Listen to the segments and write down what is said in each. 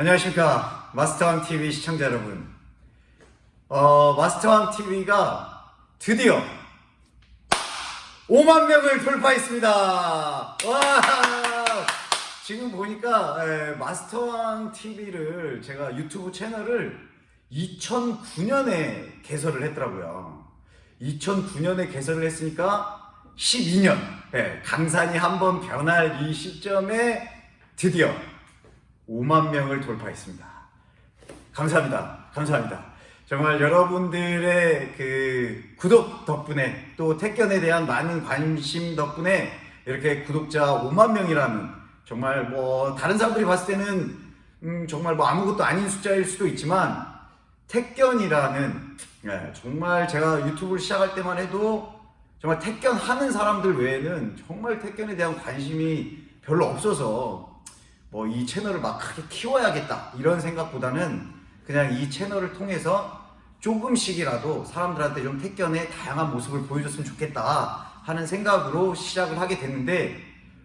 안녕하십니까 마스터왕 TV 시청자 여러분. 어, 마스터왕 TV가 드디어 5만 명을 돌파했습니다. 와! 지금 보니까 예, 마스터왕 TV를 제가 유튜브 채널을 2009년에 개설을 했더라고요. 2009년에 개설을 했으니까 12년 예, 강산이 한번 변할 이 시점에 드디어 5만 명을 돌파했습니다. 감사합니다. 감사합니다. 정말 여러분들의 그 구독 덕분에 또 택견에 대한 많은 관심 덕분에 이렇게 구독자 5만 명이라는 정말 뭐 다른 사람들이 봤을 때는 음 정말 뭐 아무것도 아닌 숫자일 수도 있지만 택견이라는 예, 정말 제가 유튜브를 시작할 때만 해도 정말 택견 하는 사람들 외에는 정말 택견에 대한 관심이 별로 없어서 뭐 이 채널을 막 크게 키워야겠다. 이런 생각보다는 그냥 이 채널을 통해서 조금씩이라도 사람들한테 좀 택견의 다양한 모습을 보여줬으면 좋겠다 하는 생각으로 시작을 하게 됐는데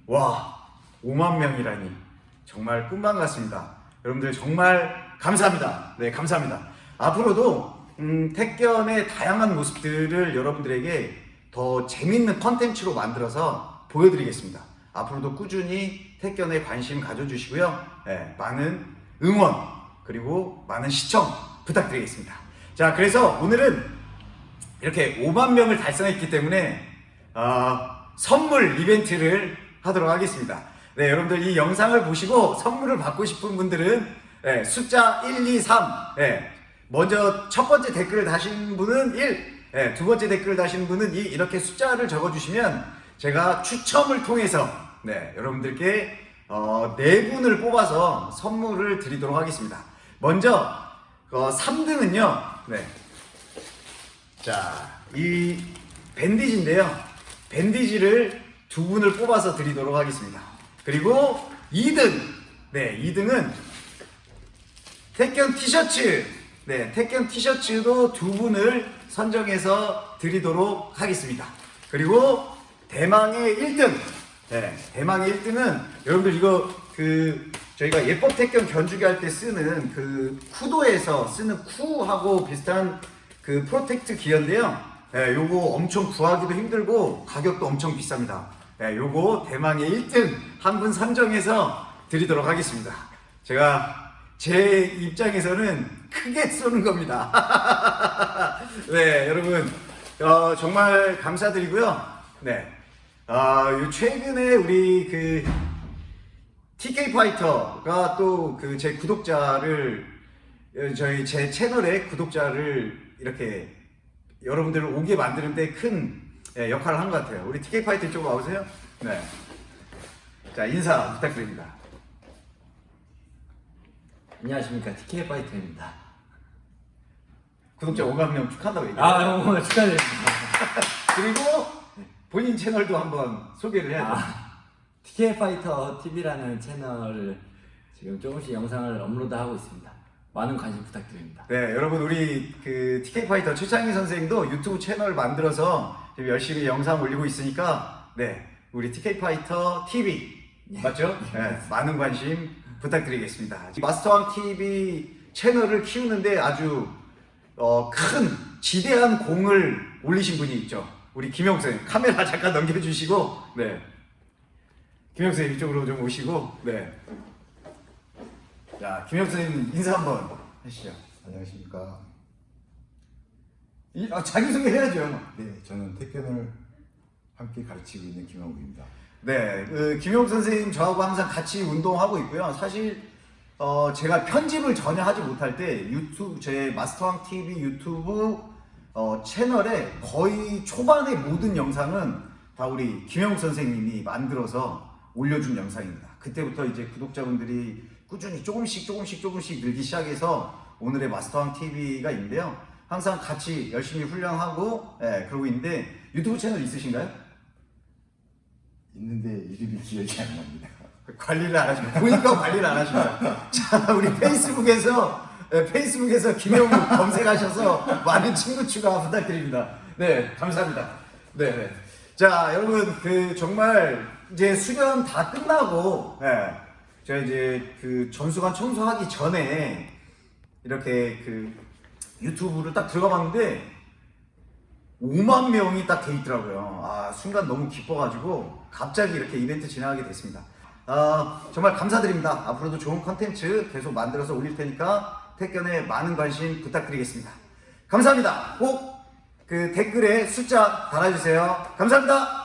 와 5만 명이라니. 정말 꿈만 같습니다. 여러분들 정말 감사합니다. 네 감사합니다. 앞으로도 음, 택견의 다양한 모습들을 여러분들에게 더 재밌는 컨텐츠로 만들어서 보여드리겠습니다 앞으로도 꾸준히 택견에 관심 가져주시고요. 네, 많은 응원 그리고 많은 시청 부탁드리겠습니다. 자, 그래서 오늘은 이렇게 5만 명을 달성했기 때문에 어, 선물 이벤트를 하도록 하겠습니다. 네, 여러분들 이 영상을 보시고 선물을 받고 싶은 분들은 네, 숫자 1, 2, 3 네, 먼저 첫 번째 댓글을 다신 분은 1, 네, 두 번째 댓글을 다신 분은 2 이렇게 숫자를 적어주시면 제가 추첨을 통해서 네, 여러분들께 어, 네 분을 뽑아서 선물을 드리도록 하겠습니다. 먼저 어, 3등은요. 네. 자, 이 밴디지인데요. 밴디지를 두 분을 뽑아서 드리도록 하겠습니다. 그리고 2등. 네, 2등은 택견 티셔츠. 네, 택견 티셔츠도 두 분을 선정해서 드리도록 하겠습니다. 그리고 대망의 1등. 네, 대망의 1등은 여러분들 이거 그 저희가 예법 택견 견주기 할 때 쓰는 그 쿠도에서 쓰는 쿠하고 비슷한 그 protect gear인데요. 네, 요거 엄청 구하기도 힘들고 가격도 엄청 비쌉니다. 네, 요거 대망의 1등 한 분 선정해서 드리도록 하겠습니다. 제가 제 입장에서는 크게 쏘는 겁니다. 네, 여러분 어, 정말 감사드리고요. 네, 아, 요 최근에 우리 그 TK 파이터가 또 그 제 구독자를 어, 저희 제 채널의 구독자를 이렇게 여러분들을 오게 만드는데 큰 예, 역할을 한 것 같아요. 우리 TK 파이터 쪽으로 와보세요. 네. 자, 인사 부탁드립니다. 안녕하십니까 TK 파이터입니다. 구독자 5만 명 축하한다고 얘기해요. 아 축하드립니다. 그리고 본인 채널도 한번 소개를 해야 돼요. 아, TK 파이터 TV라는 채널을 지금 조금씩 영상을 업로드하고 있습니다. 많은 관심 부탁드립니다. 네, 여러분 우리 그 TK 파이터 최창희 선생도 유튜브 채널 만들어서 지금 열심히 영상 올리고 있으니까 네, 우리 TK 파이터 TV 맞죠? 네, 많은 관심 부탁드리겠습니다. 마스터왕 TV 채널을 키우는데 아주 어, 큰 지대한 공을 올리신 분이 있죠. 우리 김영 선생님 카메라 잠깐 넘겨주시고 네 김영 선생님 이쪽으로 좀 오시고 네자 김영 선생님 인사 한번 하시죠 안녕하십니까. 이, 아, 자기소개 해야죠 네, 저는 택견을 함께 가르치고 있는 김영욱입니다. 네, 그 김용 선생님 저하고 항상 같이 운동하고 있고요. 사실 어, 제가 편집을 전혀 하지 못할 때 유튜브 제 마스터왕 TV 유튜브 어, 채널에 거의 초반의 모든 영상은 다 우리 김영욱 선생님이 만들어서 올려준 영상입니다. 그때부터 이제 구독자분들이 꾸준히 조금씩 조금씩 조금씩 늘기 시작해서 오늘의 마스터왕 TV가 있는데요. 항상 같이 열심히 훈련하고 예, 그러고 있는데 유튜브 채널 있으신가요? 있는데 이름이 기억이 안 납니다. 관리를 안 하시면 보니까 관리를 안 하시면 자 우리 페이스북에서 네, 페이스북에서 김영우 검색하셔서 많은 친구 추가 부탁드립니다. 네, 감사합니다. 네, 네. 자, 여러분, 그 정말 이제 수련 다 끝나고, 네, 제가 이제 그 전수관 청소하기 전에 이렇게 그 유튜브를 딱 들어가 봤는데 5만 명이 딱 돼 있더라고요. 아, 순간 너무 기뻐가지고 갑자기 이렇게 이벤트 진행하게 됐습니다. 아, 정말 감사드립니다. 앞으로도 좋은 컨텐츠 계속 만들어서 올릴 테니까 택견에 많은 관심 부탁드리겠습니다. 감사합니다. 꼭 그 댓글에 숫자 달아주세요. 감사합니다.